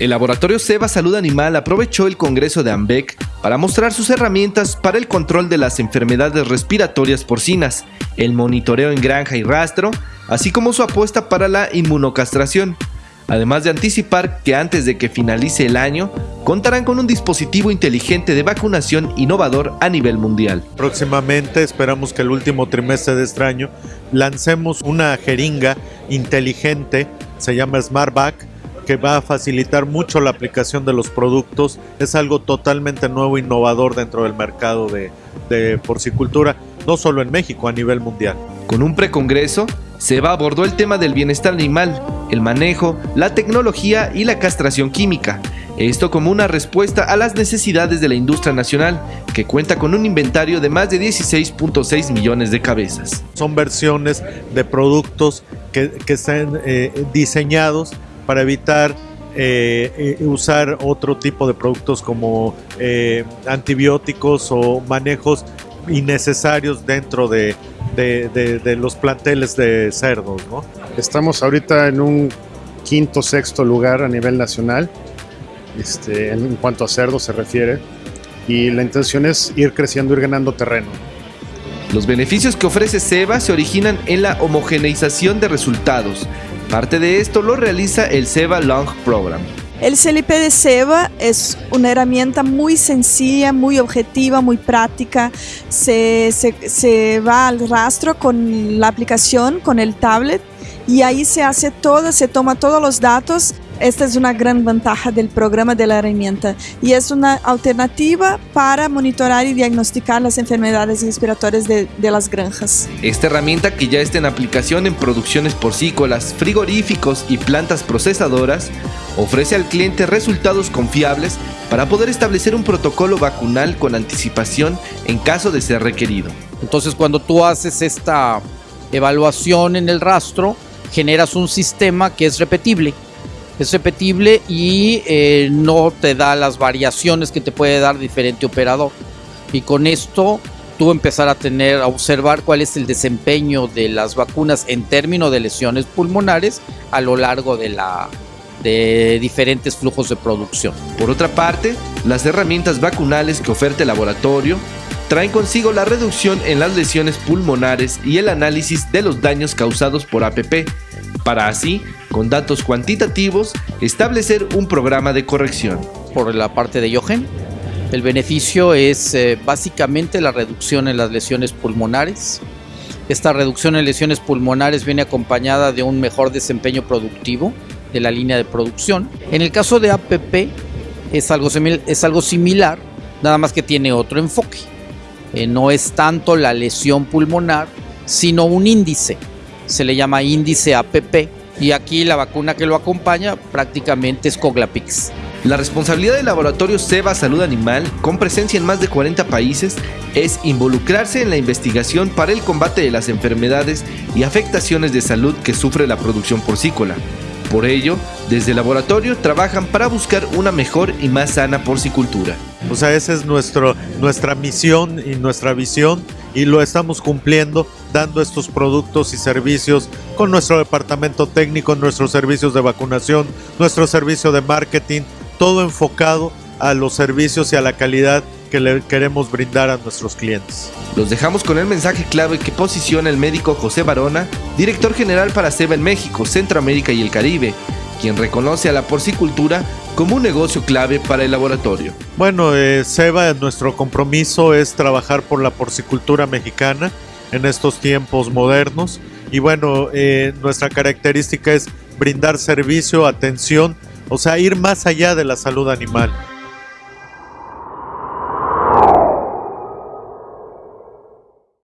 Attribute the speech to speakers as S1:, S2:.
S1: El laboratorio Seba Salud Animal aprovechó el Congreso de AMBEC para mostrar sus herramientas para el control de las enfermedades respiratorias porcinas, el monitoreo en granja y rastro, así como su apuesta para la inmunocastración, además de anticipar que antes de que finalice el año contarán con un dispositivo inteligente de vacunación innovador a nivel mundial.
S2: Próximamente esperamos que el último trimestre de este año lancemos una jeringa inteligente, se llama SmartBack, que va a facilitar mucho la aplicación de los productos. Es algo totalmente nuevo, innovador dentro del mercado de, de porcicultura, no solo en México, a nivel mundial.
S1: Con un precongreso, se va abordó el tema del bienestar animal, el manejo, la tecnología y la castración química. Esto como una respuesta a las necesidades de la industria nacional, que cuenta con un inventario de más de 16.6 millones de cabezas.
S2: Son versiones de productos que, que están eh, diseñados para evitar eh, eh, usar otro tipo de productos como eh, antibióticos o manejos innecesarios dentro de, de, los planteles de cerdos. ¿no?
S3: Estamos ahorita en un quinto, sexto lugar a nivel nacional este, en cuanto a cerdos se refiere y la intención es ir creciendo, ir ganando terreno.
S1: Los beneficios que ofrece SEBA se originan en la homogeneización de resultados. Parte de esto lo realiza el SEBA Long Program.
S4: El CLP de SEBA es una herramienta muy sencilla, muy objetiva, muy práctica. Se, va al rastro con la aplicación, con el tablet, y ahí se hace todo, se toma todos los datos. Esta es una gran ventaja del programa de la herramienta y es una alternativa para monitorar y diagnosticar las enfermedades respiratorias de, de las granjas.
S1: Esta herramienta que ya está en aplicación en producciones porcícolas, frigoríficos y plantas procesadoras, ofrece al cliente resultados confiables para poder establecer un protocolo vacunal con anticipación en caso de ser requerido.
S5: Entonces cuando tú haces esta evaluación en el rastro, generas un sistema que es repetible. Es repetible y eh, no te da las variaciones que te puede dar diferente operador. Y con esto tú empezar a tener, a observar cuál es el desempeño de las vacunas en términos de lesiones pulmonares a lo largo de la, de diferentes flujos de producción.
S1: Por otra parte, las herramientas vacunales que oferta el laboratorio traen consigo la reducción en las lesiones pulmonares y el análisis de los daños causados por APP, para así, con datos cuantitativos, establecer un programa de corrección.
S5: Por la parte de Jochen, el beneficio es eh, básicamente la reducción en las lesiones pulmonares. Esta reducción en lesiones pulmonares viene acompañada de un mejor desempeño productivo de la línea de producción. En el caso de APP es algo, es algo similar, nada más que tiene otro enfoque. Eh, no es tanto la lesión pulmonar, sino un índice. Se le llama índice APP y aquí la vacuna que lo acompaña prácticamente es Coglapix.
S1: La responsabilidad del laboratorio Seba Salud Animal, con presencia en más de 40 países, es involucrarse en la investigación para el combate de las enfermedades y afectaciones de salud que sufre la producción porcícola. Por ello, desde el laboratorio trabajan para buscar una mejor y más sana porcicultura.
S2: O sea, esa es nuestro, nuestra misión y nuestra visión y lo estamos cumpliendo dando estos productos y servicios con nuestro departamento técnico, nuestros servicios de vacunación, nuestro servicio de marketing, todo enfocado a los servicios y a la calidad que le queremos brindar a nuestros clientes.
S1: Los dejamos con el mensaje clave que posiciona el médico José Barona, director general para SEBA en México, Centroamérica y el Caribe, quien reconoce a la porcicultura como un negocio clave para el laboratorio.
S2: Bueno, eh, SEBA, nuestro compromiso es trabajar por la porcicultura mexicana en estos tiempos modernos y bueno, eh, nuestra característica es brindar servicio, atención, o sea, ir más allá de la salud animal.